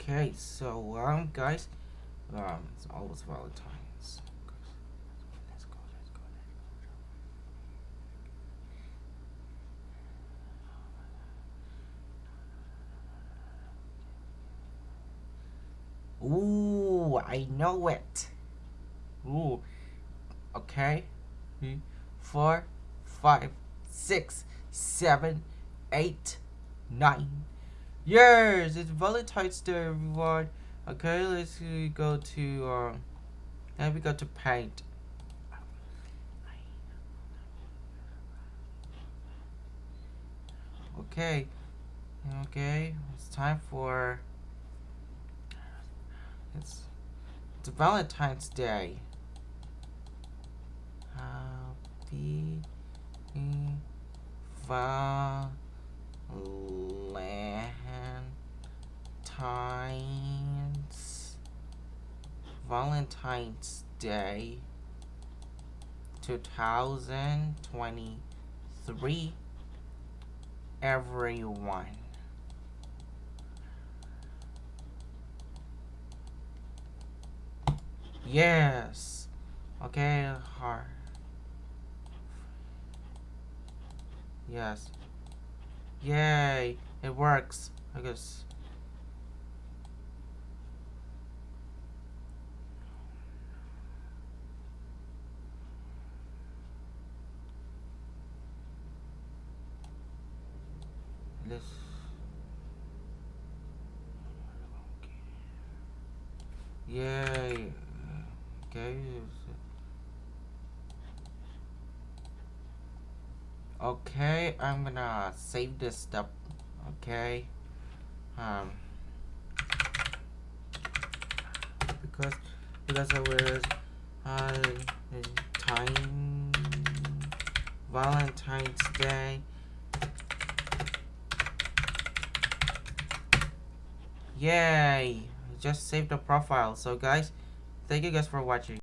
Okay, so um, guys, um, it's always Valentine's. Let's go, let's go, let's go. Ooh, I know it. Ooh, okay. Three, four, five, six, seven, eight, nine. Yes, it's Valentine's Day, everyone. Okay, let's go to um. Then we go to paint. Okay, okay, it's time for. It's it's Valentine's Day. Happy Valentine's Valentine's Day 2023 everyone. Yes okay hard yes. Yay it works I guess let's yay. Okay okay I'm gonna save this stuff. Okay. Um because because I was uh, time Valentine's Day Yay! Just saved the profile. So guys, thank you guys for watching.